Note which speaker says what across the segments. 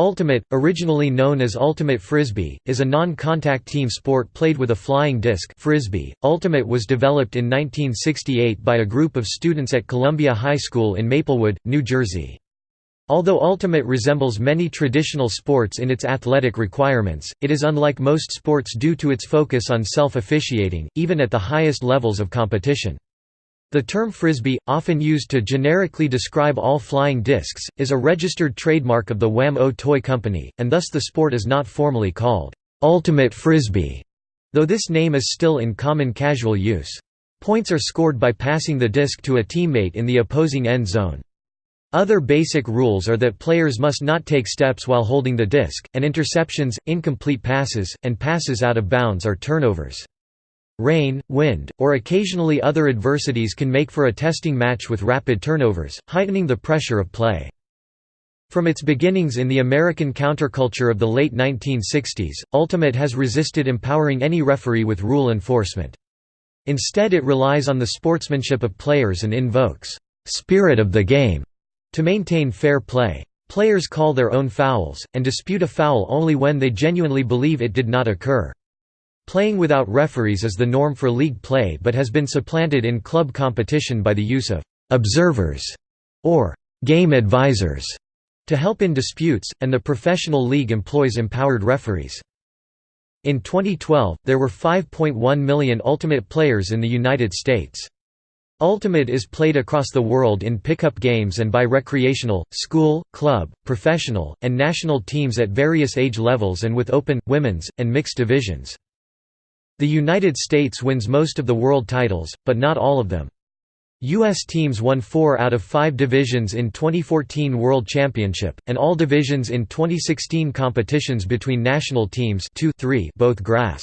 Speaker 1: Ultimate, originally known as Ultimate Frisbee, is a non-contact team sport played with a flying disc frisbee. Ultimate was developed in 1968 by a group of students at Columbia High School in Maplewood, New Jersey. Although Ultimate resembles many traditional sports in its athletic requirements, it is unlike most sports due to its focus on self-officiating, even at the highest levels of competition. The term frisbee, often used to generically describe all flying discs, is a registered trademark of the Wham-O Toy Company, and thus the sport is not formally called ultimate frisbee, though this name is still in common casual use. Points are scored by passing the disc to a teammate in the opposing end zone. Other basic rules are that players must not take steps while holding the disc, and interceptions, incomplete passes, and passes out of bounds are turnovers. Rain, wind, or occasionally other adversities can make for a testing match with rapid turnovers, heightening the pressure of play. From its beginnings in the American counterculture of the late 1960s, Ultimate has resisted empowering any referee with rule enforcement. Instead it relies on the sportsmanship of players and invokes, "...spirit of the game", to maintain fair play. Players call their own fouls, and dispute a foul only when they genuinely believe it did not occur. Playing without referees is the norm for league play but has been supplanted in club competition by the use of «observers» or «game advisors» to help in disputes, and the professional league employs empowered referees. In 2012, there were 5.1 million Ultimate players in the United States. Ultimate is played across the world in pickup games and by recreational, school, club, professional, and national teams at various age levels and with open, women's, and mixed divisions. The United States wins most of the world titles, but not all of them. U.S. teams won four out of five divisions in 2014 World Championship, and all divisions in 2016 competitions between national teams two, three, both grass.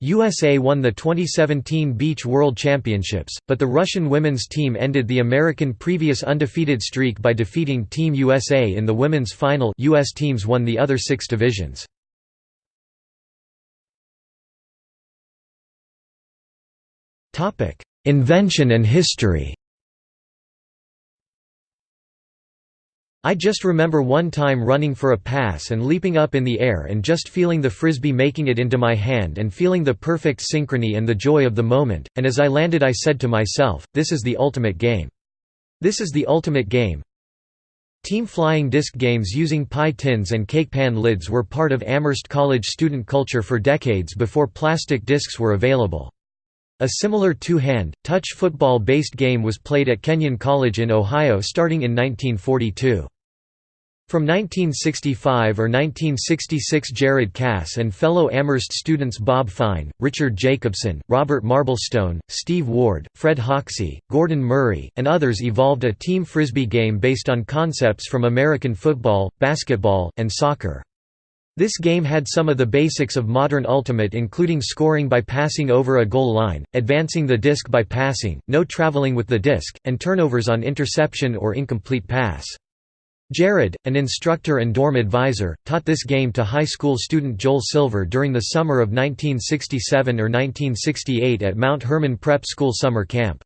Speaker 1: USA won the 2017 Beach World Championships, but the Russian women's team ended the American previous undefeated streak by defeating Team USA in the women's final US teams won the other six divisions. Topic: Invention and history. I just remember one time running for a pass and leaping up in the air and just feeling the frisbee making it into my hand and feeling the perfect synchrony and the joy of the moment, and as I landed I said to myself, this is the ultimate game. This is the ultimate game. Team flying disc games using pie tins and cake pan lids were part of Amherst College student culture for decades before plastic discs were available. A similar two-hand, touch football-based game was played at Kenyon College in Ohio starting in 1942. From 1965 or 1966 Jared Kass and fellow Amherst students Bob Fein, Richard Jacobson, Robert Marblestone, Steve Ward, Fred Hoxie, Gordon Murray, and others evolved a team frisbee game based on concepts from American football, basketball, and soccer. This game had some of the basics of modern Ultimate including scoring by passing over a goal line, advancing the disc by passing, no traveling with the disc, and turnovers on interception or incomplete pass. Jared, an instructor and dorm advisor, taught this game to high school student Joel Silver during the summer of 1967 or 1968 at Mount Hermon Prep School summer camp.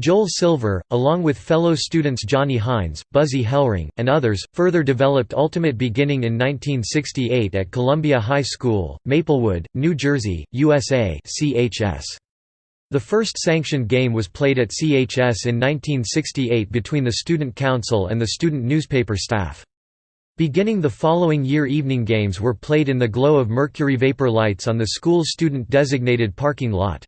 Speaker 1: Joel Silver, along with fellow students Johnny Hines, Buzzy Hellring, and others, further developed Ultimate beginning in 1968 at Columbia High School, Maplewood, New Jersey, USA CHS. The first sanctioned game was played at CHS in 1968 between the Student Council and the student newspaper staff. Beginning the following year evening games were played in the glow of mercury vapor lights on the school's student-designated parking lot.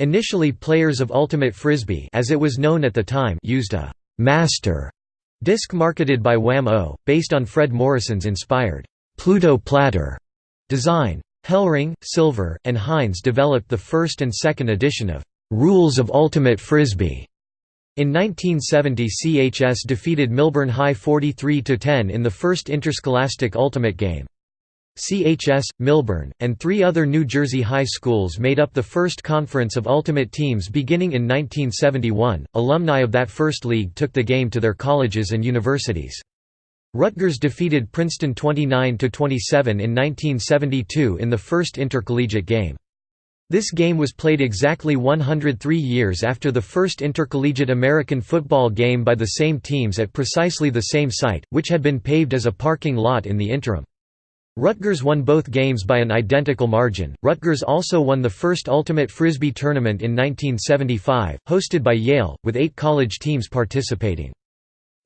Speaker 1: Initially players of Ultimate Frisbee as it was known at the time used a «master» disc marketed by Wham-O, based on Fred Morrison's inspired «Pluto Platter» design. Hellring, Silver, and Hines developed the first and second edition of «Rules of Ultimate Frisbee». In 1970 CHS defeated Millburn High 43–10 in the first interscholastic Ultimate game. CHS, Millburn, and three other New Jersey high schools made up the first conference of Ultimate Teams beginning in 1971. Alumni of that first league took the game to their colleges and universities. Rutgers defeated Princeton 29 27 in 1972 in the first intercollegiate game. This game was played exactly 103 years after the first intercollegiate American football game by the same teams at precisely the same site, which had been paved as a parking lot in the interim. Rutgers won both games by an identical margin. Rutgers also won the first Ultimate Frisbee tournament in 1975, hosted by Yale, with eight college teams participating.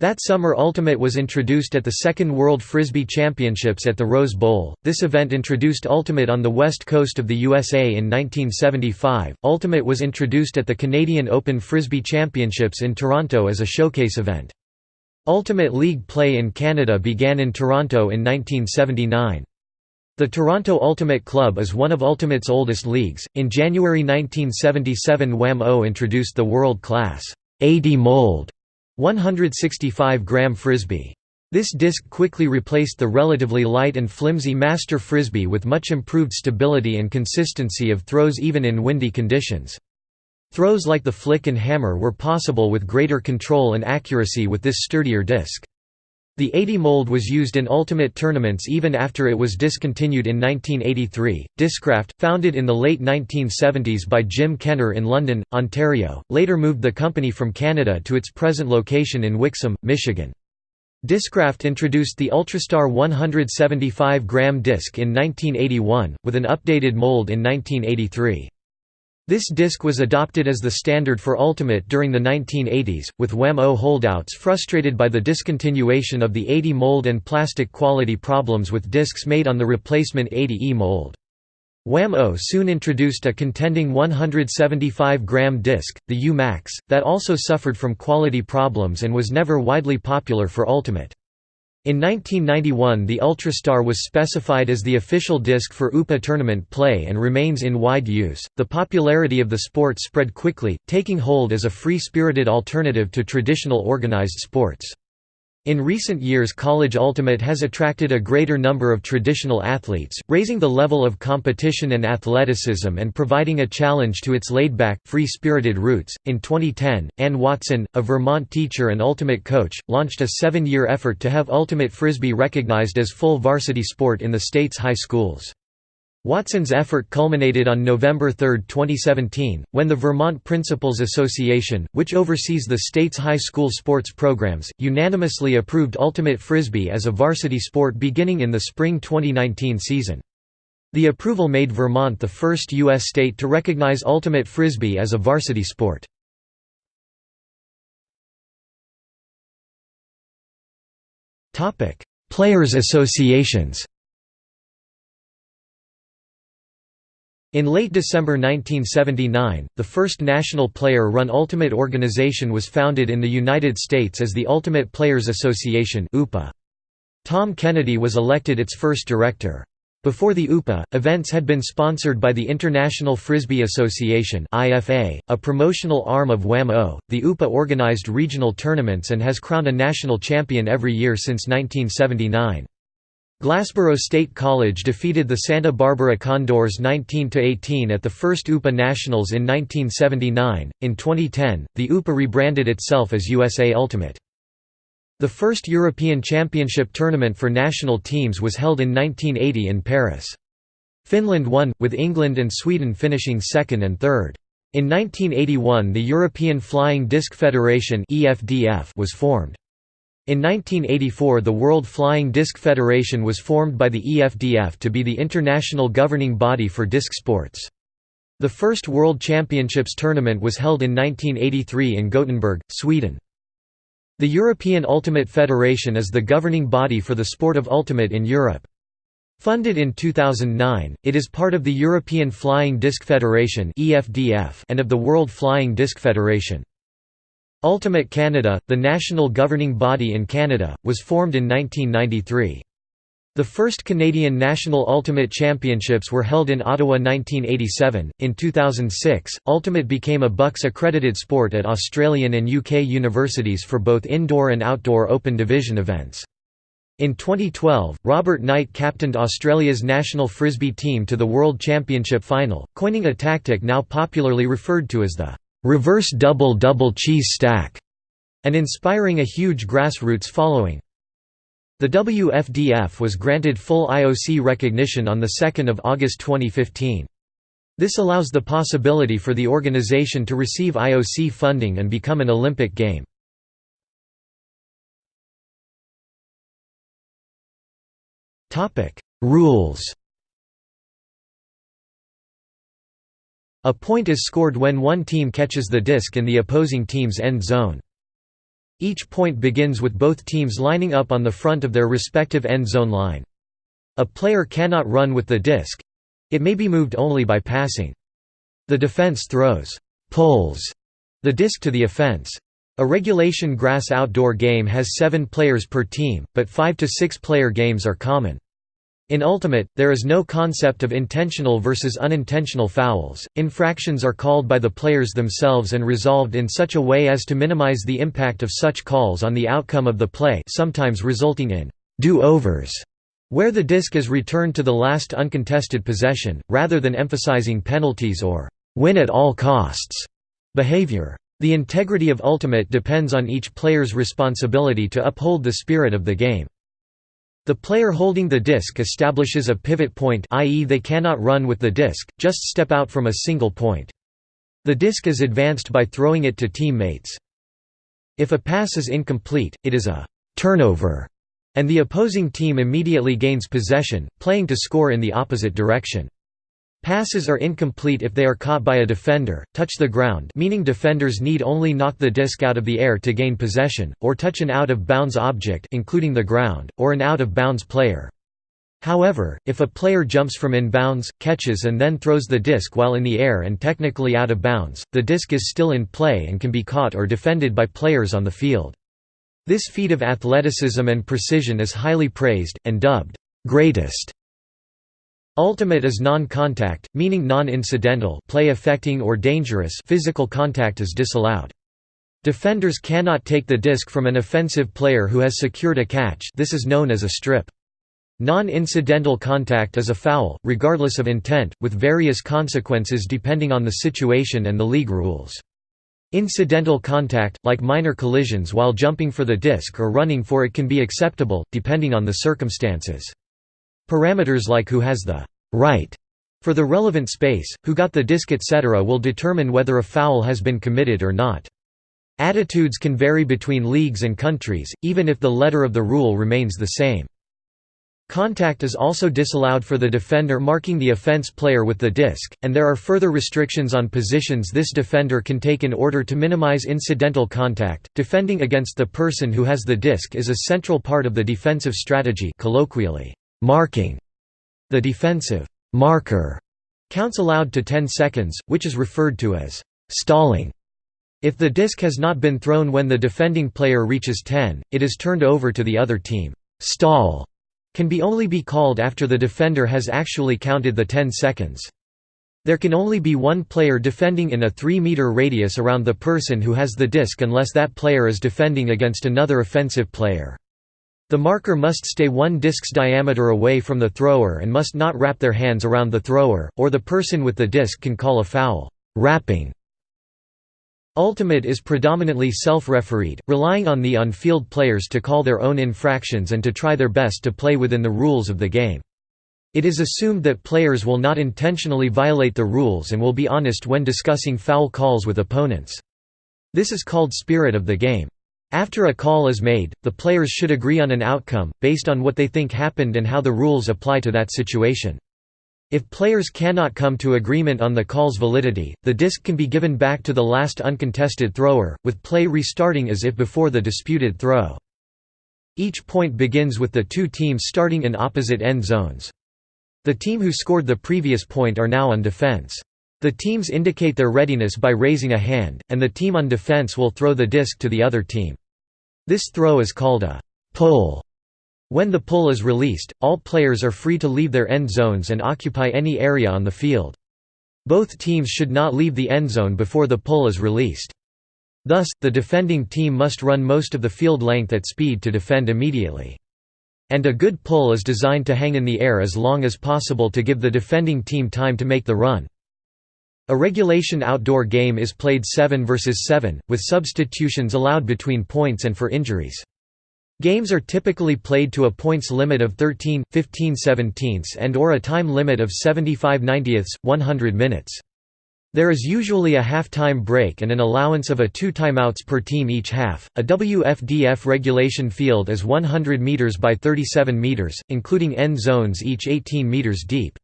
Speaker 1: That summer Ultimate was introduced at the Second World Frisbee Championships at the Rose Bowl. This event introduced Ultimate on the west coast of the USA in 1975. Ultimate was introduced at the Canadian Open Frisbee Championships in Toronto as a showcase event. Ultimate League play in Canada began in Toronto in 1979. The Toronto Ultimate Club is one of Ultimate's oldest leagues. In January 1977, Wham-O introduced the world-class 80 mold 165-gram Frisbee. This disc quickly replaced the relatively light and flimsy Master Frisbee with much improved stability and consistency of throws even in windy conditions. Throws like the flick and hammer were possible with greater control and accuracy with this sturdier disc. The 80 mold was used in Ultimate tournaments even after it was discontinued in 1983. Discraft, founded in the late 1970s by Jim Kenner in London, Ontario, later moved the company from Canada to its present location in Wixom, Michigan. Discraft introduced the Ultrastar 175-gram disc in 1981, with an updated mold in 1983. This disc was adopted as the standard for Ultimate during the 1980s, with Wham-O holdouts frustrated by the discontinuation of the 80 mold and plastic quality problems with discs made on the replacement 80E mold. Wham-O soon introduced a contending 175-gram disc, the U-Max, that also suffered from quality problems and was never widely popular for Ultimate. In 1991 the Ultrastar was specified as the official disc for UPA tournament play and remains in wide use. The popularity of the sport spread quickly, taking hold as a free-spirited alternative to traditional organized sports. In recent years College Ultimate has attracted a greater number of traditional athletes, raising the level of competition and athleticism and providing a challenge to its laid-back, free-spirited roots. In 2010, Ann Watson, a Vermont teacher and Ultimate coach, launched a seven-year effort to have Ultimate Frisbee recognized as full varsity sport in the state's high schools. Watson's effort culminated on November 3, 2017, when the Vermont Principals Association, which oversees the state's high school sports programs, unanimously approved Ultimate Frisbee as a varsity sport beginning in the spring 2019 season. The approval made Vermont the first U.S. state to recognize Ultimate Frisbee as a varsity sport. Players associations In late December 1979, the first national player-run Ultimate organization was founded in the United States as the Ultimate Players Association (UPA). Tom Kennedy was elected its first director. Before the UPA, events had been sponsored by the International Frisbee Association a promotional arm of Wham-O. The UPA organized regional tournaments and has crowned a national champion every year since 1979. Glassboro State College defeated the Santa Barbara Condors 19–18 at the first UPA Nationals in 1979. In 2010, the UPA rebranded itself as USA Ultimate. The first European Championship tournament for national teams was held in 1980 in Paris. Finland won, with England and Sweden finishing second and third. In 1981 the European Flying Disc Federation was formed. In 1984 the World Flying Disc Federation was formed by the EFDF to be the international governing body for disc sports. The first World Championships tournament was held in 1983 in Gothenburg, Sweden. The European Ultimate Federation is the governing body for the sport of ultimate in Europe. Funded in 2009, it is part of the European Flying Disc Federation and of the World Flying Disc Federation. Ultimate Canada, the national governing body in Canada, was formed in 1993. The first Canadian National Ultimate Championships were held in Ottawa 1987. In 2006, Ultimate became a BUCS accredited sport at Australian and UK universities for both indoor and outdoor open division events. In 2012, Robert Knight captained Australia's national frisbee team to the World Championship final, coining a tactic now popularly referred to as the reverse double double cheese stack, and inspiring a huge grassroots following. The WFDF was granted full IOC recognition on 2 August 2015. This allows the possibility for the organization to receive IOC funding and become an Olympic game. Rules A point is scored when one team catches the disc in the opposing team's end zone. Each point begins with both teams lining up on the front of their respective end zone line. A player cannot run with the disc. It may be moved only by passing. The defense throws pulls the disc to the offense. A regulation grass outdoor game has seven players per team, but five to six player games are common. In Ultimate, there is no concept of intentional versus unintentional fouls. Infractions are called by the players themselves and resolved in such a way as to minimize the impact of such calls on the outcome of the play, sometimes resulting in do-overs, where the disc is returned to the last uncontested possession, rather than emphasizing penalties or win at all costs behavior. The integrity of Ultimate depends on each player's responsibility to uphold the spirit of the game. The player holding the disc establishes a pivot point i.e. they cannot run with the disc, just step out from a single point. The disc is advanced by throwing it to teammates. If a pass is incomplete, it is a «turnover» and the opposing team immediately gains possession, playing to score in the opposite direction. Passes are incomplete if they are caught by a defender, touch the ground meaning defenders need only knock the disc out of the air to gain possession, or touch an out-of-bounds object including the ground, or an out-of-bounds player. However, if a player jumps from inbounds, catches and then throws the disc while in the air and technically out of bounds, the disc is still in play and can be caught or defended by players on the field. This feat of athleticism and precision is highly praised, and dubbed, "'greatest' Ultimate is non-contact, meaning non-incidental play affecting or dangerous physical contact is disallowed. Defenders cannot take the disc from an offensive player who has secured a catch this is known as a strip. Non-incidental contact is a foul, regardless of intent, with various consequences depending on the situation and the league rules. Incidental contact, like minor collisions while jumping for the disc or running for it can be acceptable, depending on the circumstances. Parameters like who has the right for the relevant space, who got the disc etc. will determine whether a foul has been committed or not. Attitudes can vary between leagues and countries, even if the letter of the rule remains the same. Contact is also disallowed for the defender marking the offense player with the disc, and there are further restrictions on positions this defender can take in order to minimize incidental contact. Defending against the person who has the disc is a central part of the defensive strategy colloquially. Marking the defensive marker counts allowed to 10 seconds, which is referred to as stalling. If the disc has not been thrown when the defending player reaches 10, it is turned over to the other team. Stall can be only be called after the defender has actually counted the 10 seconds. There can only be one player defending in a 3-meter radius around the person who has the disc unless that player is defending against another offensive player. The marker must stay one disc's diameter away from the thrower and must not wrap their hands around the thrower, or the person with the disc can call a foul wrapping". Ultimate is predominantly self-refereed, relying on the on-field players to call their own infractions and to try their best to play within the rules of the game. It is assumed that players will not intentionally violate the rules and will be honest when discussing foul calls with opponents. This is called spirit of the game. After a call is made, the players should agree on an outcome, based on what they think happened and how the rules apply to that situation. If players cannot come to agreement on the call's validity, the disc can be given back to the last uncontested thrower, with play restarting as if before the disputed throw. Each point begins with the two teams starting in opposite end zones. The team who scored the previous point are now on defense. The teams indicate their readiness by raising a hand, and the team on defense will throw the disc to the other team. This throw is called a pull. When the pull is released, all players are free to leave their end zones and occupy any area on the field. Both teams should not leave the end zone before the pull is released. Thus, the defending team must run most of the field length at speed to defend immediately. And a good pull is designed to hang in the air as long as possible to give the defending team time to make the run. A regulation outdoor game is played 7 vs 7, with substitutions allowed between points and for injuries. Games are typically played to a points limit of 13, 15 17 and or a time limit of 75 90ths, 100 minutes. There is usually a half-time break and an allowance of a two timeouts per team each half. A WFDF regulation field is 100 meters by 37 meters, including end zones each 18 meters deep.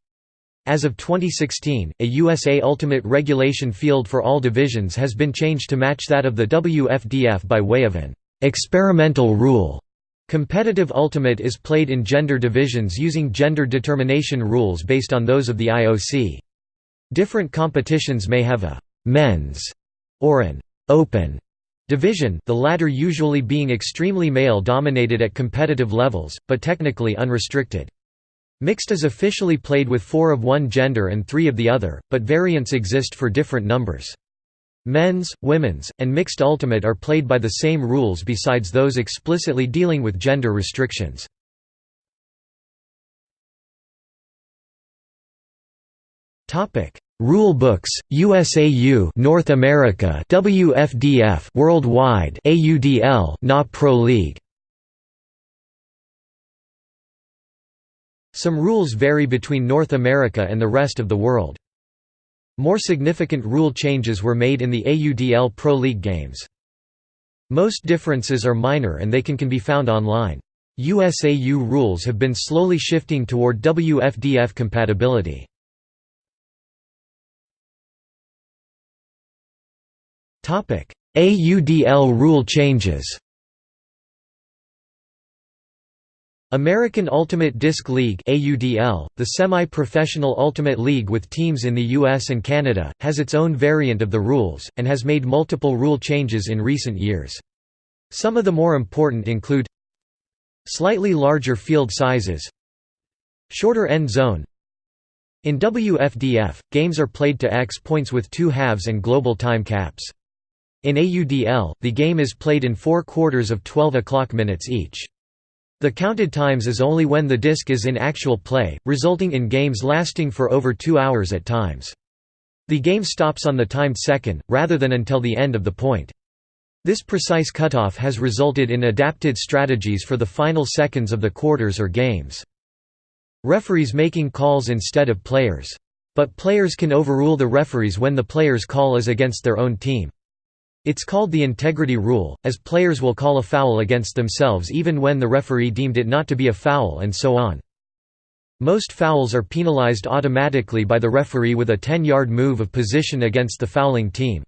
Speaker 1: As of 2016, a USA Ultimate regulation field for all divisions has been changed to match that of the WFDF by way of an experimental rule. Competitive Ultimate is played in gender divisions using gender determination rules based on those of the IOC. Different competitions may have a «men's» or an «open» division, the latter usually being extremely male-dominated at competitive levels, but technically unrestricted. Mixed is officially played with four of one gender and three of the other, but variants exist for different numbers. Men's, women's, and mixed ultimate are played by the same rules besides those explicitly dealing with gender restrictions. Rule books, USAU North America, WFDF Worldwide, AUDL NA Pro League. Some rules vary between North America and the rest of the world. More significant rule changes were made in the AUDL Pro League games. Most differences are minor and they can, can be found online. USAU rules have been slowly shifting toward WFDF compatibility. AUDL rule changes American Ultimate Disc League the semi-professional Ultimate League with teams in the US and Canada, has its own variant of the rules, and has made multiple rule changes in recent years. Some of the more important include Slightly larger field sizes Shorter end zone In WFDF, games are played to X points with two halves and global time caps. In AUDL, the game is played in four quarters of 12 o'clock minutes each. The counted times is only when the disc is in actual play, resulting in games lasting for over two hours at times. The game stops on the timed second, rather than until the end of the point. This precise cutoff has resulted in adapted strategies for the final seconds of the quarters or games. Referees making calls instead of players. But players can overrule the referees when the player's call is against their own team. It's called the integrity rule, as players will call a foul against themselves even when the referee deemed it not to be a foul and so on. Most fouls are penalized automatically by the referee with a 10-yard move of position against the fouling team.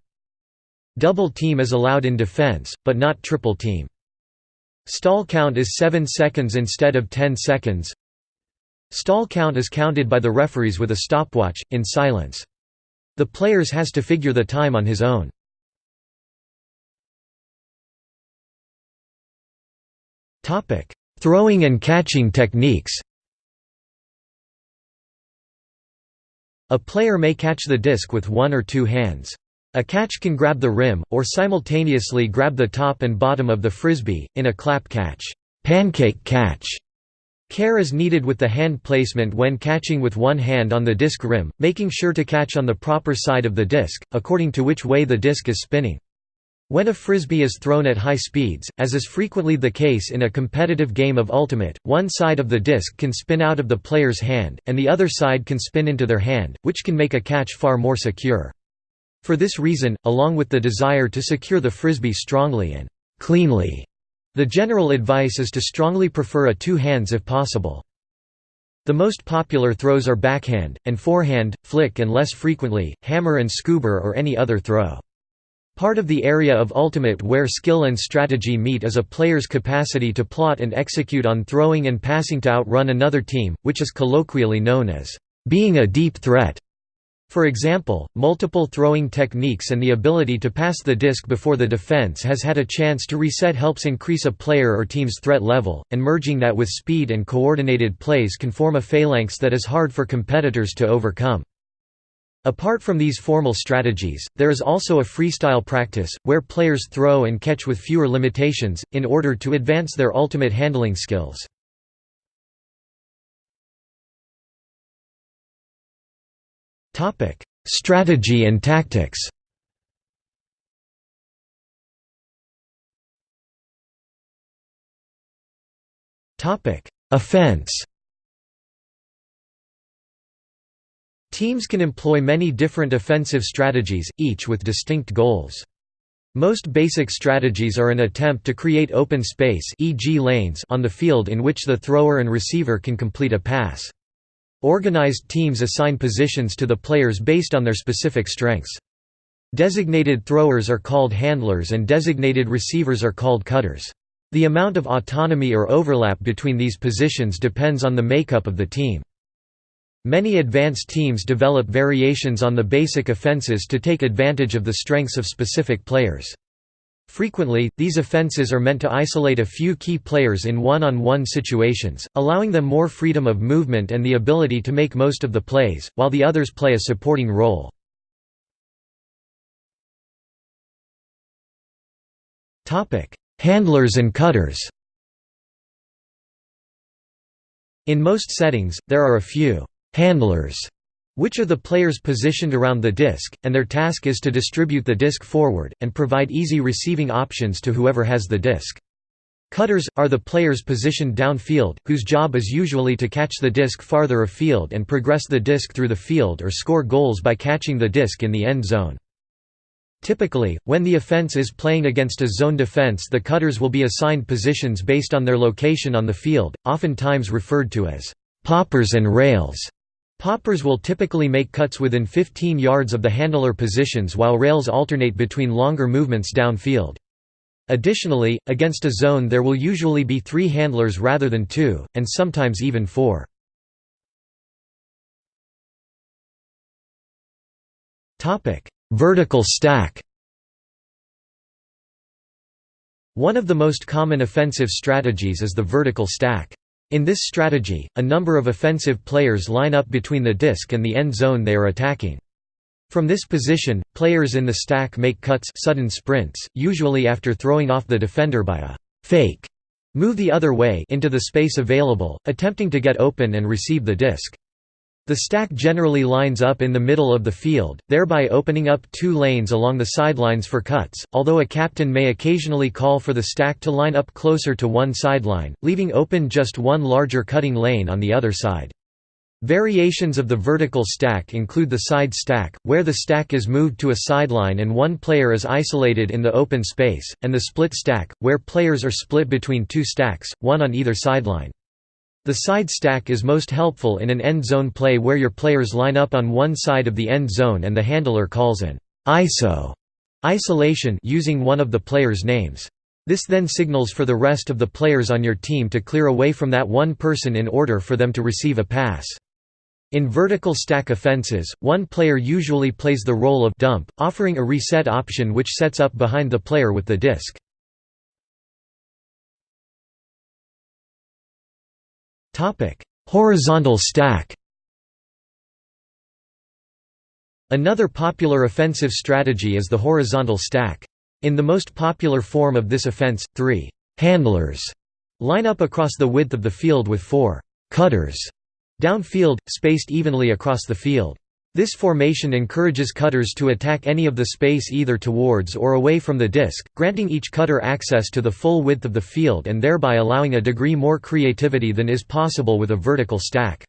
Speaker 1: Double team is allowed in defense, but not triple team. Stall count is 7 seconds instead of 10 seconds. Stall count is counted by the referees with a stopwatch, in silence. The players has to figure the time on his own. Throwing and catching techniques. A player may catch the disc with one or two hands. A catch can grab the rim, or simultaneously grab the top and bottom of the frisbee, in a clap catch pancake catch". Care is needed with the hand placement when catching with one hand on the disc rim, making sure to catch on the proper side of the disc, according to which way the disc is spinning. When a frisbee is thrown at high speeds, as is frequently the case in a competitive game of Ultimate, one side of the disc can spin out of the player's hand, and the other side can spin into their hand, which can make a catch far more secure. For this reason, along with the desire to secure the frisbee strongly and cleanly, the general advice is to strongly prefer a two hands if possible. The most popular throws are backhand, and forehand, flick and less frequently, hammer and scoober or any other throw. Part of the area of Ultimate where skill and strategy meet is a player's capacity to plot and execute on throwing and passing to outrun another team, which is colloquially known as being a deep threat. For example, multiple throwing techniques and the ability to pass the disc before the defense has had a chance to reset helps increase a player or team's threat level, and merging that with speed and coordinated plays can form a phalanx that is hard for competitors to overcome. Apart from these formal strategies, there is also a freestyle practice, where players throw and catch with fewer limitations, in order to advance their ultimate handling skills. Strategy and tactics Offense Teams can employ many different offensive strategies, each with distinct goals. Most basic strategies are an attempt to create open space e.g. lanes on the field in which the thrower and receiver can complete a pass. Organized teams assign positions to the players based on their specific strengths. Designated throwers are called handlers and designated receivers are called cutters. The amount of autonomy or overlap between these positions depends on the makeup of the team. Many advanced teams develop variations on the basic offenses to take advantage of the strengths of specific players. Frequently, these offenses are meant to isolate a few key players in one-on-one -on -one situations, allowing them more freedom of movement and the ability to make most of the plays, while the others play a supporting role. Handlers and cutters In most settings, there are a few handlers, which are the players positioned around the disc, and their task is to distribute the disc forward, and provide easy receiving options to whoever has the disc. Cutters, are the players positioned downfield, whose job is usually to catch the disc farther afield and progress the disc through the field or score goals by catching the disc in the end zone. Typically, when the offense is playing against a zone defense the cutters will be assigned positions based on their location on the field, oftentimes referred to as poppers and rails. Poppers will typically make cuts within 15 yards of the handler positions while rails alternate between longer movements downfield. Additionally, against a zone there will usually be three handlers rather than two, and sometimes even four. Vertical stack One of the most common offensive strategies is the vertical stack. In this strategy, a number of offensive players line up between the disc and the end zone they are attacking. From this position, players in the stack make cuts sudden sprints, usually after throwing off the defender by a «fake» move the other way into the space available, attempting to get open and receive the disc. The stack generally lines up in the middle of the field, thereby opening up two lanes along the sidelines for cuts, although a captain may occasionally call for the stack to line up closer to one sideline, leaving open just one larger cutting lane on the other side. Variations of the vertical stack include the side stack, where the stack is moved to a sideline and one player is isolated in the open space, and the split stack, where players are split between two stacks, one on either sideline. The side stack is most helpful in an end zone play where your players line up on one side of the end zone and the handler calls an ISO isolation using one of the player's names. This then signals for the rest of the players on your team to clear away from that one person in order for them to receive a pass. In vertical stack offenses, one player usually plays the role of dump, offering a reset option which sets up behind the player with the disc. Horizontal stack. Another popular offensive strategy is the horizontal stack. In the most popular form of this offense, three handlers line up across the width of the field with four cutters downfield, spaced evenly across the field. This formation encourages cutters to attack any of the space either towards or away from the disc, granting each cutter access to the full width of the field and thereby allowing a degree more creativity than is possible with a vertical stack.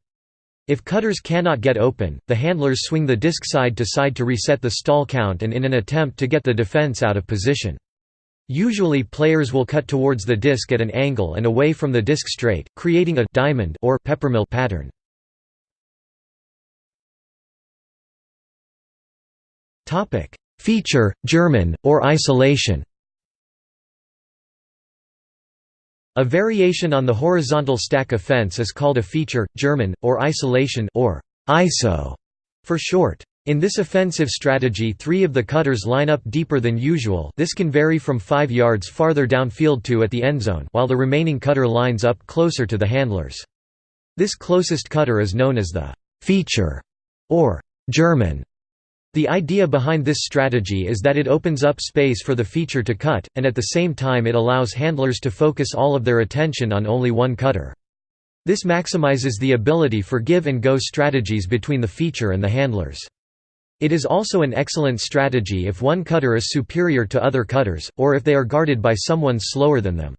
Speaker 1: If cutters cannot get open, the handlers swing the disc side to side to reset the stall count and in an attempt to get the defense out of position. Usually players will cut towards the disc at an angle and away from the disc straight, creating a diamond or peppermill pattern. Feature, German, or isolation. A variation on the horizontal stack offense is called a feature, German, or isolation or ISO for short. In this offensive strategy three of the cutters line up deeper than usual this can vary from 5 yards farther downfield to at the endzone while the remaining cutter lines up closer to the handlers. This closest cutter is known as the «feature» or «German» The idea behind this strategy is that it opens up space for the feature to cut, and at the same time it allows handlers to focus all of their attention on only one cutter. This maximizes the ability for give-and-go strategies between the feature and the handlers. It is also an excellent strategy if one cutter is superior to other cutters, or if they are guarded by someone slower than them.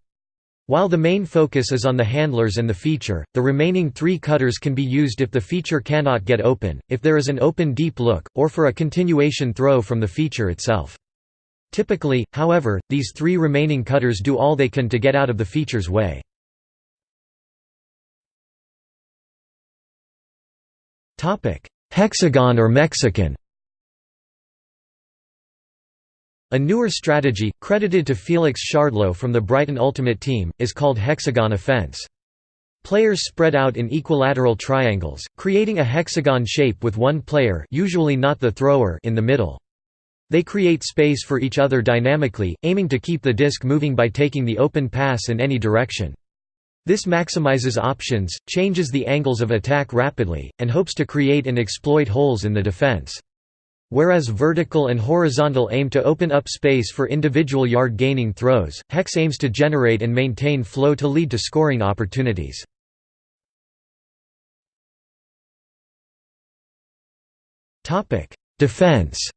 Speaker 1: While the main focus is on the handlers and the feature, the remaining three cutters can be used if the feature cannot get open, if there is an open deep look, or for a continuation throw from the feature itself. Typically, however, these three remaining cutters do all they can to get out of the feature's way. Hexagon or Mexican A newer strategy, credited to Felix Shardlow from the Brighton Ultimate Team, is called hexagon offense. Players spread out in equilateral triangles, creating a hexagon shape with one player usually not the thrower in the middle. They create space for each other dynamically, aiming to keep the disc moving by taking the open pass in any direction. This maximizes options, changes the angles of attack rapidly, and hopes to create and exploit holes in the defense. Whereas vertical and horizontal aim to open up space for individual yard-gaining throws, hex aims to generate and maintain flow to lead to scoring opportunities. Defense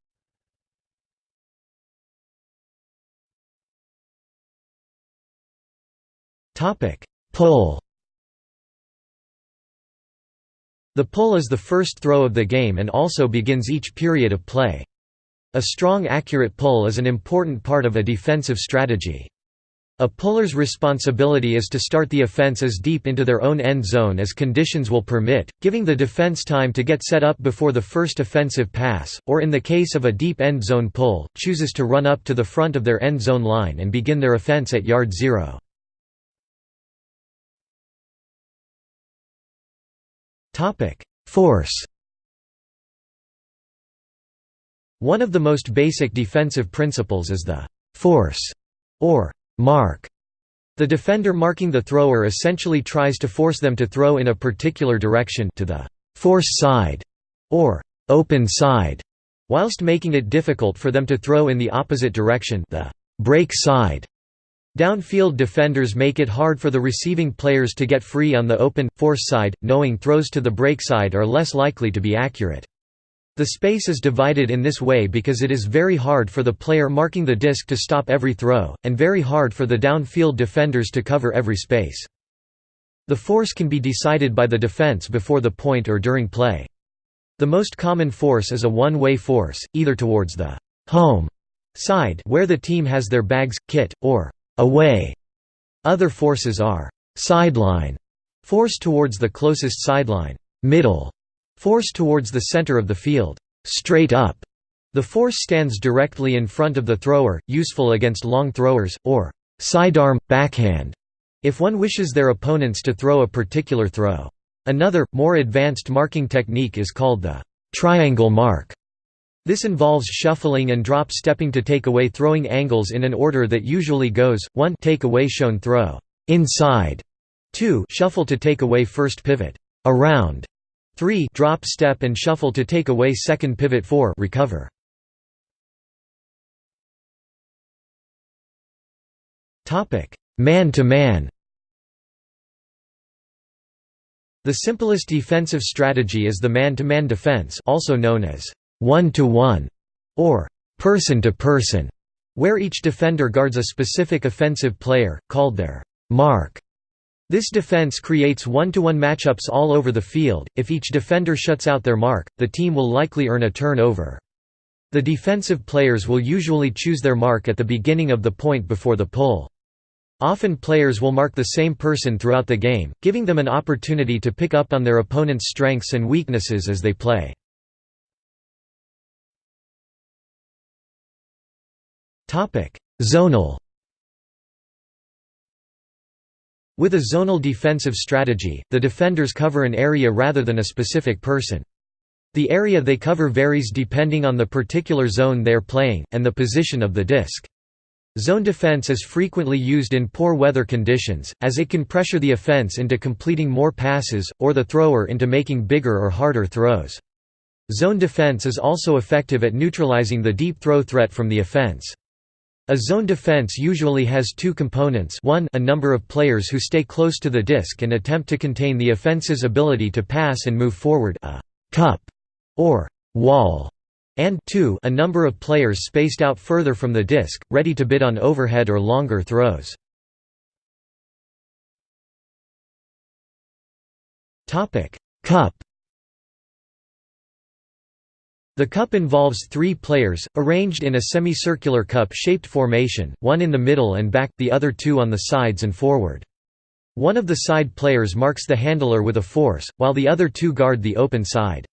Speaker 1: Pull The pull is the first throw of the game and also begins each period of play. A strong accurate pull is an important part of a defensive strategy. A puller's responsibility is to start the offense as deep into their own end zone as conditions will permit, giving the defense time to get set up before the first offensive pass, or in the case of a deep end zone pull, chooses to run up to the front of their end zone line and begin their offense at yard zero. Force One of the most basic defensive principles is the «force» or «mark». The defender marking the thrower essentially tries to force them to throw in a particular direction to the «force side» or «open side», whilst making it difficult for them to throw in the opposite direction the «break side». Downfield defenders make it hard for the receiving players to get free on the open, force side, knowing throws to the break side are less likely to be accurate. The space is divided in this way because it is very hard for the player marking the disc to stop every throw, and very hard for the downfield defenders to cover every space. The force can be decided by the defense before the point or during play. The most common force is a one-way force, either towards the home side where the team has their bags, kit, or away. Other forces are sideline, force towards the closest sideline, middle, force towards the center of the field, straight up. The force stands directly in front of the thrower, useful against long throwers, or sidearm, backhand, if one wishes their opponents to throw a particular throw. Another, more advanced marking technique is called the triangle mark. This involves shuffling and drop stepping to take away throwing angles in an order that usually goes, 1 take away shown throw, inside, 2 shuffle to take away first pivot, around, 3 drop step and shuffle to take away second pivot 4 recover. Man to man The simplest defensive strategy is the man-to-man -man defense also known as one-to-one, or person-to-person, where each defender guards a specific offensive player, called their mark. This defense creates one-to-one -one matchups all over the field. If each defender shuts out their mark, the team will likely earn a turnover. The defensive players will usually choose their mark at the beginning of the point before the pull. Often players will mark the same person throughout the game, giving them an opportunity to pick up on their opponent's strengths and weaknesses as they play. Zonal With a zonal defensive strategy, the defenders cover an area rather than a specific person. The area they cover varies depending on the particular zone they're playing, and the position of the disc. Zone defense is frequently used in poor weather conditions, as it can pressure the offense into completing more passes, or the thrower into making bigger or harder throws. Zone defense is also effective at neutralizing the deep throw threat from the offense. A zone defense usually has two components one a number of players who stay close to the disc and attempt to contain the offense's ability to pass and move forward a «cup» or «wall» and two, a number of players spaced out further from the disc, ready to bid on overhead or longer throws. Cup the cup involves three players, arranged in a semicircular cup-shaped formation, one in the middle and back, the other two on the sides and forward. One of the side players marks the handler with a force, while the other two guard the open side.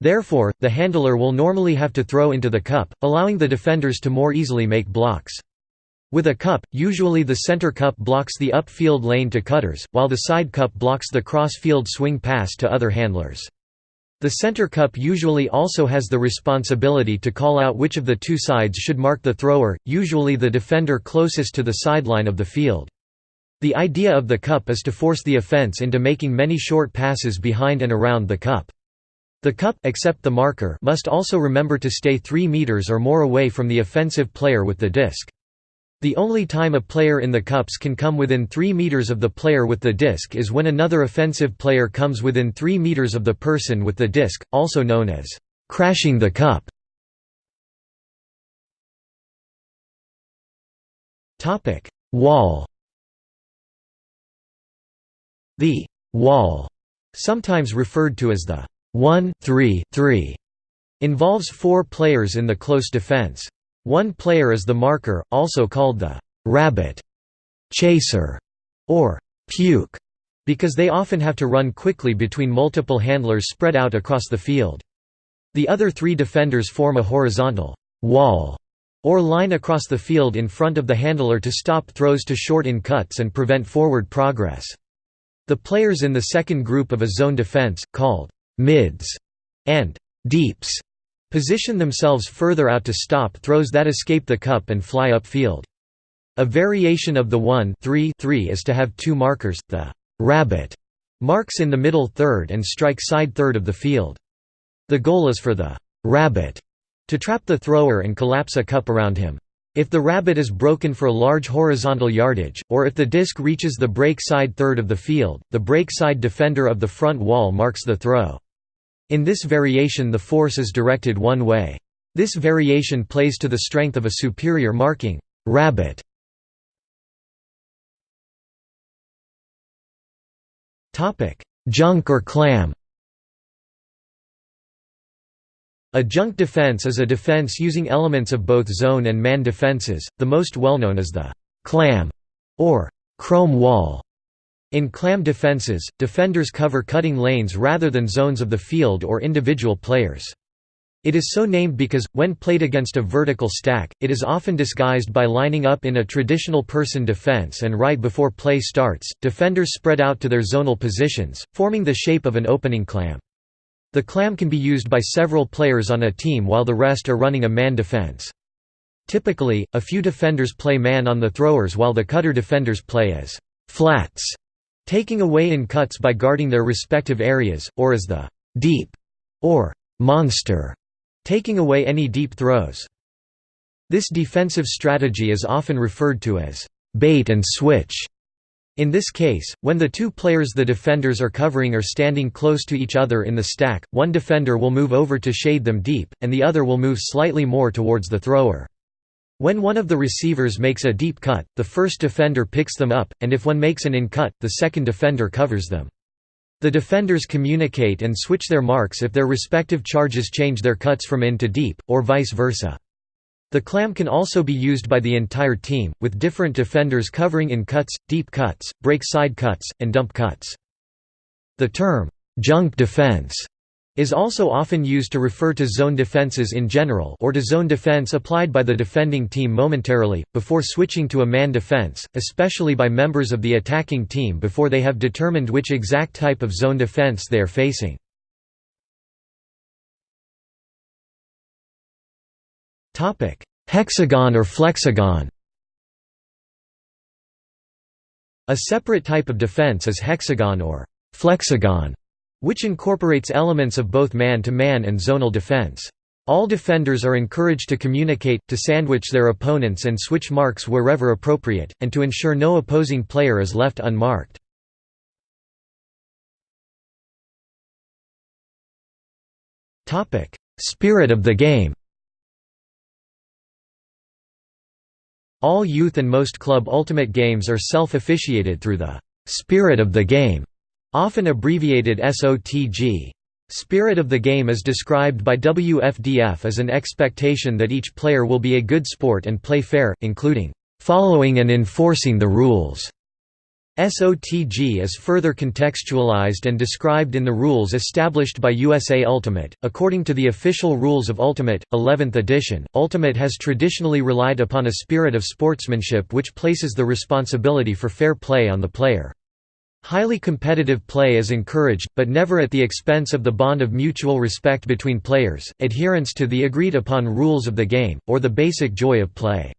Speaker 1: Therefore, the handler will normally have to throw into the cup, allowing the defenders to more easily make blocks. With a cup, usually the center cup blocks the upfield lane to cutters, while the side cup blocks the cross-field swing pass to other handlers. The center cup usually also has the responsibility to call out which of the two sides should mark the thrower, usually the defender closest to the sideline of the field. The idea of the cup is to force the offense into making many short passes behind and around the cup. The cup except the marker must also remember to stay 3 meters or more away from the offensive player with the disc. The only time a player in the cups can come within 3 meters of the player with the disc is when another offensive player comes within 3 meters of the person with the disc, also known as crashing the cup. Topic: Wall. The wall, sometimes referred to as the 1-3-3, involves four players in the close defense. One player is the marker, also called the rabbit, chaser, or puke, because they often have to run quickly between multiple handlers spread out across the field. The other three defenders form a horizontal wall or line across the field in front of the handler to stop throws to short in cuts and prevent forward progress. The players in the second group of a zone defense, called mids and deeps, position themselves further out to stop throws that escape the cup and fly upfield. A variation of the 1 3 3 is to have two markers, the rabbit marks in the middle third and strike side third of the field. The goal is for the rabbit to trap the thrower and collapse a cup around him. If the rabbit is broken for a large horizontal yardage, or if the disc reaches the break side third of the field, the break side defender of the front wall marks the throw. In this variation the force is directed one way. This variation plays to the strength of a superior marking rabbit. Junk or clam A junk defense is a defense using elements of both zone and man defenses, the most well-known is the clam or chrome wall. In clam defenses, defenders cover cutting lanes rather than zones of the field or individual players. It is so named because, when played against a vertical stack, it is often disguised by lining up in a traditional person defense and right before play starts, defenders spread out to their zonal positions, forming the shape of an opening clam. The clam can be used by several players on a team while the rest are running a man defense. Typically, a few defenders play man on the throwers while the cutter defenders play as flats taking away in cuts by guarding their respective areas, or as the deep or monster, taking away any deep throws. This defensive strategy is often referred to as bait and switch. In this case, when the two players the defenders are covering are standing close to each other in the stack, one defender will move over to shade them deep, and the other will move slightly more towards the thrower. When one of the receivers makes a deep cut, the first defender picks them up, and if one makes an in-cut, the second defender covers them. The defenders communicate and switch their marks if their respective charges change their cuts from in to deep, or vice versa. The clam can also be used by the entire team, with different defenders covering in cuts, deep cuts, break side cuts, and dump cuts. The term, junk defense is also often used to refer to zone defenses in general or to zone defense applied by the defending team momentarily, before switching to a man defense, especially by members of the attacking team before they have determined which exact type of zone defense they are facing. Hexagon or flexagon A separate type of defense is hexagon or flexagon which incorporates elements of both man-to-man -man and zonal defense. All defenders are encouraged to communicate, to sandwich their opponents and switch marks wherever appropriate, and to ensure no opposing player is left unmarked. Spirit of the game All youth and most club ultimate games are self-officiated through the «spirit of the game» often abbreviated SOTG. Spirit of the game is described by WFDF as an expectation that each player will be a good sport and play fair, including following and enforcing the rules. SOTG is further contextualized and described in the rules established by USA Ultimate. According to the official rules of Ultimate, 11th edition, Ultimate has traditionally relied upon a spirit of sportsmanship which places the responsibility for fair play on the player. Highly competitive play is encouraged, but never at the expense of the bond of mutual respect between players, adherence to the agreed upon rules of the game, or the basic joy of play.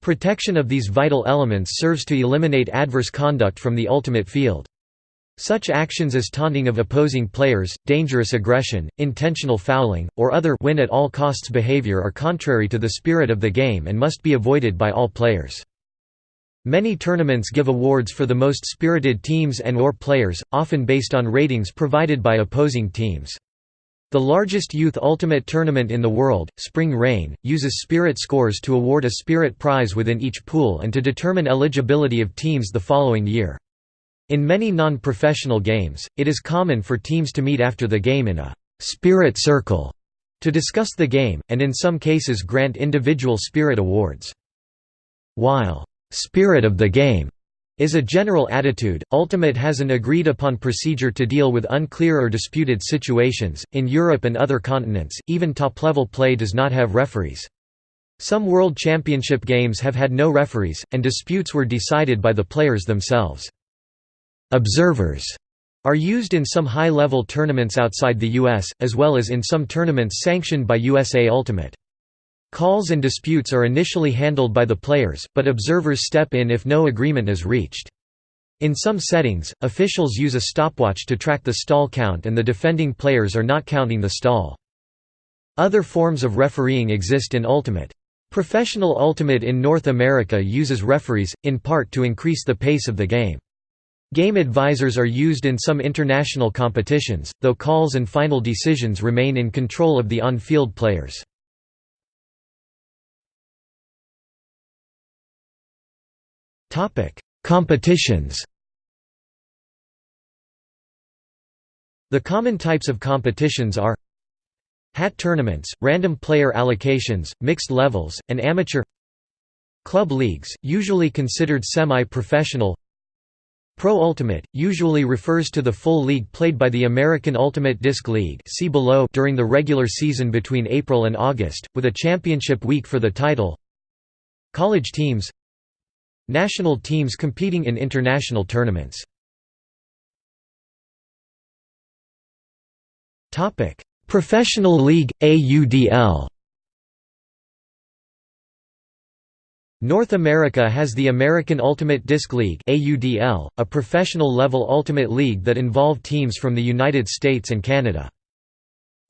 Speaker 1: Protection of these vital elements serves to eliminate adverse conduct from the ultimate field. Such actions as taunting of opposing players, dangerous aggression, intentional fouling, or other win at all costs behavior are contrary to the spirit of the game and must be avoided by all players. Many tournaments give awards for the most spirited teams and or players, often based on ratings provided by opposing teams. The largest youth ultimate tournament in the world, Spring Reign, uses spirit scores to award a spirit prize within each pool and to determine eligibility of teams the following year. In many non-professional games, it is common for teams to meet after the game in a «spirit circle» to discuss the game, and in some cases grant individual spirit awards. While «spirit of the game» is a general attitude. Ultimate has an agreed upon procedure to deal with unclear or disputed situations. In Europe and other continents, even top level play does not have referees. Some World Championship games have had no referees, and disputes were decided by the players themselves. Observers are used in some high level tournaments outside the US, as well as in some tournaments sanctioned by USA Ultimate. Calls and disputes are initially handled by the players, but observers step in if no agreement is reached. In some settings, officials use a stopwatch to track the stall count and the defending players are not counting the stall. Other forms of refereeing exist in Ultimate. Professional Ultimate in North America uses referees, in part to increase the pace of the game. Game advisors are used in some international competitions, though calls and final decisions remain in control of the on-field players. Topic: Competitions. The common types of competitions are Hat tournaments, random player allocations, mixed levels, and amateur Club leagues, usually considered semi-professional. Pro Ultimate, usually refers to the full league played by the American Ultimate Disc League see below during the regular season between April and August, with a championship week for the title. College teams National teams competing in international tournaments Topic: Professional League, AUDL North America has the American Ultimate Disc League AUDL, a professional-level ultimate league that involved teams from the United States and Canada.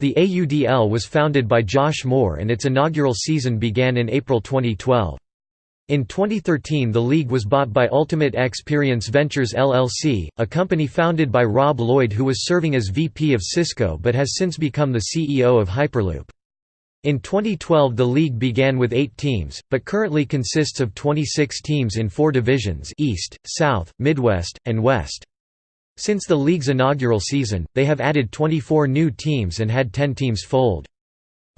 Speaker 1: The AUDL was founded by Josh Moore and its inaugural season began in April 2012. In 2013 the league was bought by Ultimate Xperience Ventures LLC, a company founded by Rob Lloyd who was serving as VP of Cisco but has since become the CEO of Hyperloop. In 2012 the league began with eight teams, but currently consists of 26 teams in four divisions East, South, Midwest, and West. Since the league's inaugural season, they have added 24 new teams and had 10 teams fold.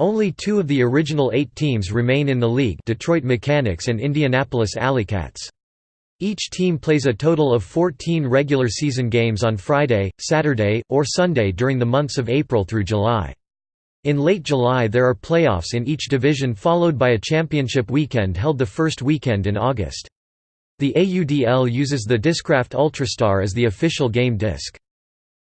Speaker 1: Only two of the original eight teams remain in the league Detroit Mechanics and Indianapolis Alleycats. Each team plays a total of 14 regular season games on Friday, Saturday, or Sunday during the months of April through July. In late July there are playoffs in each division followed by a championship weekend held the first weekend in August. The AUDL uses the Discraft Ultrastar as the official game disc.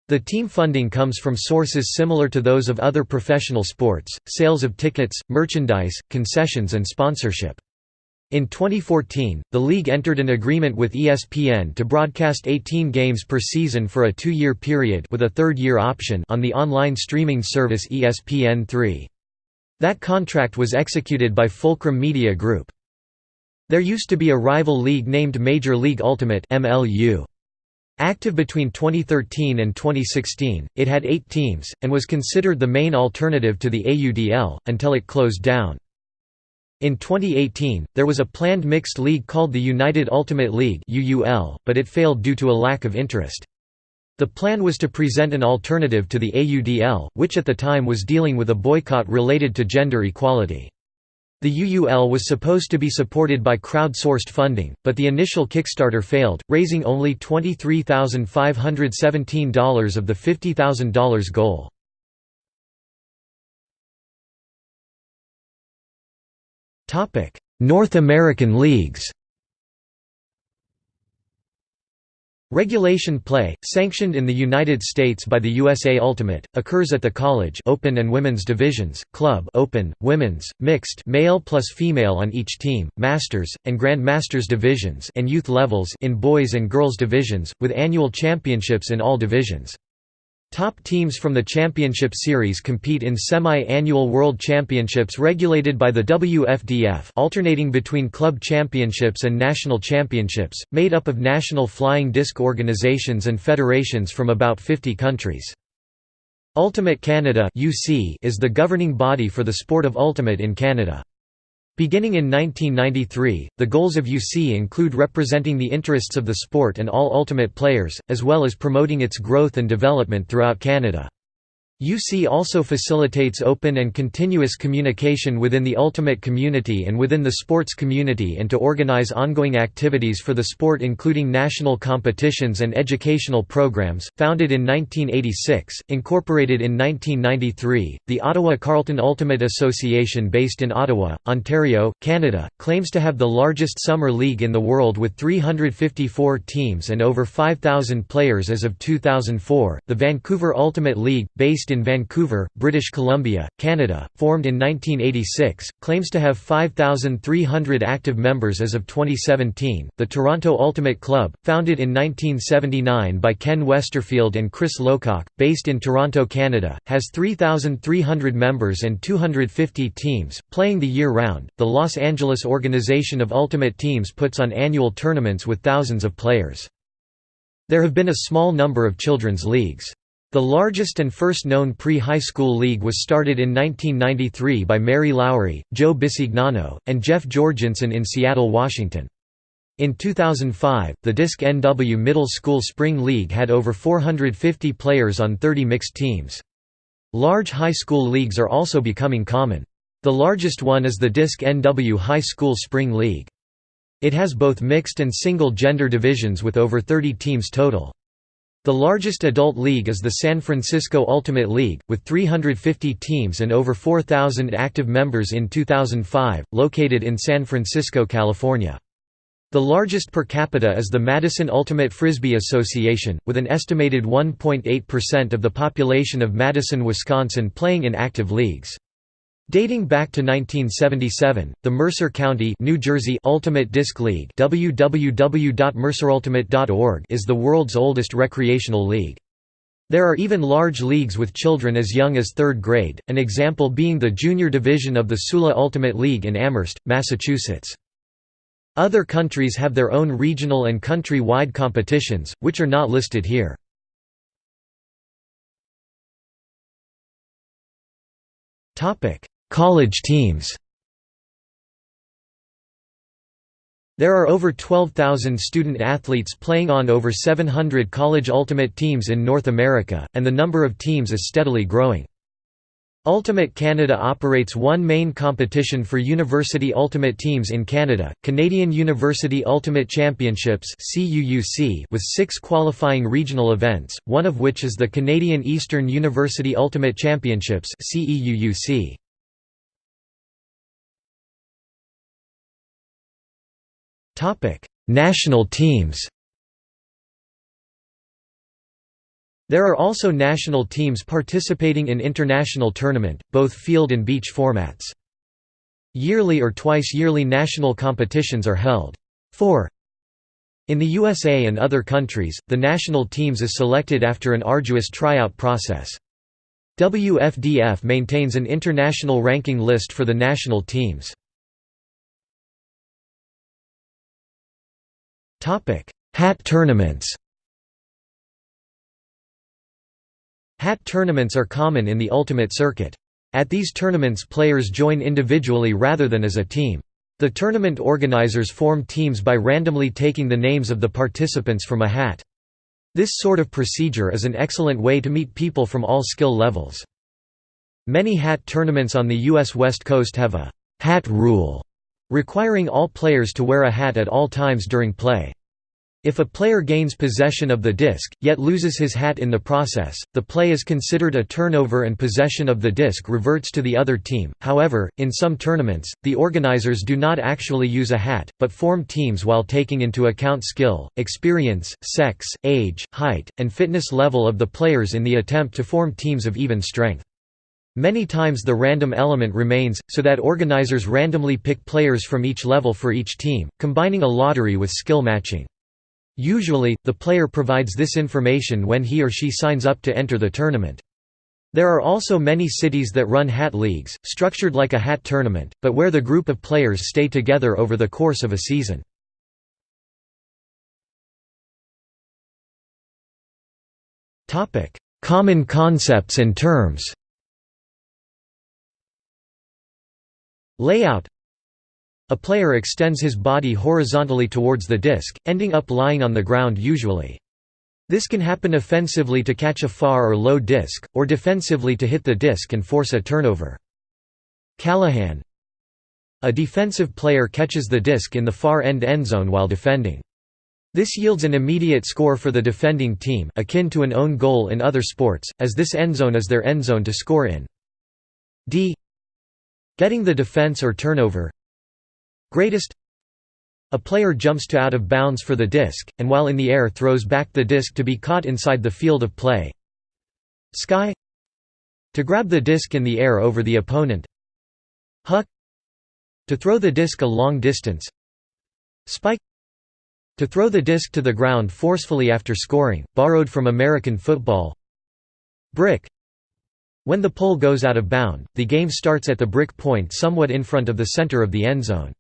Speaker 1: The team funding comes from sources similar to those of other professional sports, sales of tickets, merchandise, concessions and sponsorship. In 2014, the league entered an agreement with ESPN to broadcast 18 games per season for a two-year period with a third-year option on the online streaming service ESPN3. That contract was executed by Fulcrum Media Group. There used to be a rival league named Major League Ultimate MLU. Active between 2013 and 2016, it had eight teams, and was considered the main alternative to the AUDL, until it closed down. In 2018, there was a planned mixed league called the United Ultimate League but it failed due to a lack of interest. The plan was to present an alternative to the AUDL, which at the time was dealing with a boycott related to gender equality. The UUL was supposed to be supported by crowd-sourced funding, but the initial Kickstarter failed, raising only $23,517 of the $50,000 goal. North American leagues Regulation play, sanctioned in the United States by the USA Ultimate, occurs at the college open and women's divisions, club open, women's, mixed male plus female on each team, masters, and Grand Masters divisions and youth levels in boys and girls divisions, with annual championships in all divisions. Top teams from the championship series compete in semi-annual world championships regulated by the WFDF alternating between club championships and national championships, made up of national flying disc organizations and federations from about 50 countries. Ultimate Canada is the governing body for the sport of ultimate in Canada. Beginning in 1993, the goals of UC include representing the interests of the sport and all Ultimate players, as well as promoting its growth and development throughout Canada. UC also facilitates open and continuous communication within the ultimate community and within the sports community and to organize ongoing activities for the sport including national competitions and educational programs. Founded in 1986, incorporated in 1993, the Ottawa Carleton Ultimate Association based in Ottawa, Ontario, Canada, claims to have the largest summer league in the world with 354 teams and over 5,000 players as of 2004. The Vancouver Ultimate League, based based in Vancouver, British Columbia, Canada, formed in 1986, claims to have 5,300 active members as of 2017. The Toronto Ultimate Club, founded in 1979 by Ken Westerfield and Chris Lowcock, based in Toronto, Canada, has 3,300 members and 250 teams, playing the year round. The Los Angeles Organization of Ultimate Teams puts on annual tournaments with thousands of players. There have been a small number of children's leagues. The largest and first known pre-high school league was started in 1993 by Mary Lowry, Joe Bisignano, and Jeff Jorgensen in Seattle, Washington. In 2005, the Disc NW Middle School Spring League had over 450 players on 30 mixed teams. Large high school leagues are also becoming common. The largest one is the Disc NW High School Spring League. It has both mixed and single gender divisions with over 30 teams total. The largest adult league is the San Francisco Ultimate League, with 350 teams and over 4,000 active members in 2005, located in San Francisco, California. The largest per capita is the Madison Ultimate Frisbee Association, with an estimated 1.8% of the population of Madison, Wisconsin playing in active leagues. Dating back to 1977, the Mercer County New Jersey Ultimate Disc League www.mercerultimate.org is the world's oldest recreational league. There are even large leagues with children as young as third grade, an example being the junior division of the Sula Ultimate League in Amherst, Massachusetts. Other countries have their own regional and country-wide competitions, which are not listed here. Topic College teams There are over 12,000 student athletes playing on over 700 college ultimate teams in North America, and the number of teams is steadily growing. Ultimate Canada operates one main competition for university ultimate teams in Canada, Canadian University Ultimate Championships with six qualifying regional events, one of which is the Canadian Eastern University Ultimate Championships Topic: National teams. There are also national teams participating in international tournament, both field and beach formats. Yearly or twice-yearly national competitions are held. 4. In the USA and other countries, the national teams is selected after an arduous tryout process. WFDF maintains an international ranking list for the national teams. Hat tournaments Hat tournaments are common in the Ultimate Circuit. At these tournaments players join individually rather than as a team. The tournament organizers form teams by randomly taking the names of the participants from a hat. This sort of procedure is an excellent way to meet people from all skill levels. Many hat tournaments on the U.S. West Coast have a «hat rule» requiring all players to wear a hat at all times during play. If a player gains possession of the disc, yet loses his hat in the process, the play is considered a turnover and possession of the disc reverts to the other team. However, in some tournaments, the organizers do not actually use a hat, but form teams while taking into account skill, experience, sex, age, height, and fitness level of the players in the attempt to form teams of even strength. Many times the random element remains, so that organizers randomly pick players from each level for each team, combining a lottery with skill matching. Usually, the player provides this information when he or she signs up to enter the tournament. There are also many cities that run hat leagues, structured like a hat tournament, but where the group of players stay together over the course of a season. Common concepts and terms Layout a player extends his body horizontally towards the disc, ending up lying on the ground usually. This can happen offensively to catch a far or low disc, or defensively to hit the disc and force a turnover. Callahan A defensive player catches the disc in the far end endzone while defending. This yields an immediate score for the defending team akin to an own goal in other sports, as this endzone is their endzone to score in. D Getting the defense or turnover Greatest A player jumps to out of bounds for the disc, and while in the air throws back the disc to be caught inside the field of play. Sky To grab the disc in the air over the opponent. Huck To throw the disc a long distance. Spike To throw the disc to the ground forcefully after scoring, borrowed from American football. Brick When the pole goes out of bound, the game starts at the brick point somewhat in front of the center of the end zone.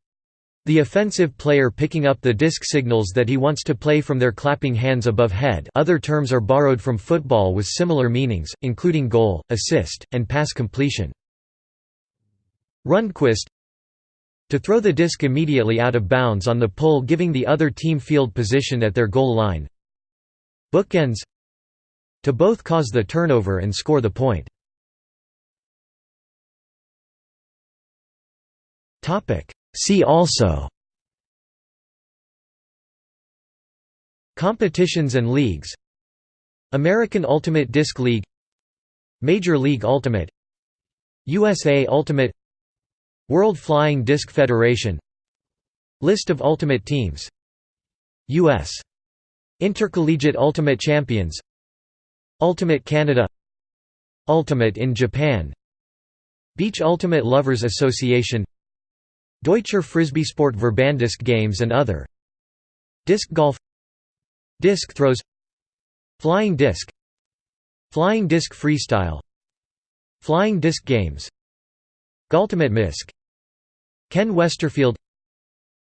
Speaker 1: The offensive player picking up the disc signals that he wants to play from their clapping hands above head other terms are borrowed from football with similar meanings, including goal, assist, and pass completion. Rundquist To throw the disc immediately out of bounds on the pole giving the other team field position at their goal line. Bookends To both cause the turnover and score the point. Topic See also Competitions and leagues American Ultimate Disc League Major League Ultimate USA Ultimate World Flying Disc Federation List of Ultimate Teams U.S. Intercollegiate Ultimate Champions Ultimate Canada Ultimate in Japan Beach Ultimate Lovers Association Deutscher Frisbeesport Verband Disc Games and other. Disc golf. Disc throws. Flying disc. Flying disc freestyle. Flying disc games. Goaltimate Misc. Ken Westerfield.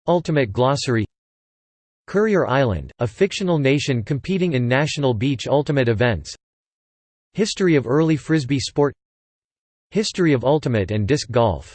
Speaker 1: Ultimate Glossary. Courier Island, a fictional nation competing in national beach ultimate events. History of early Frisbee sport. History of ultimate and disc golf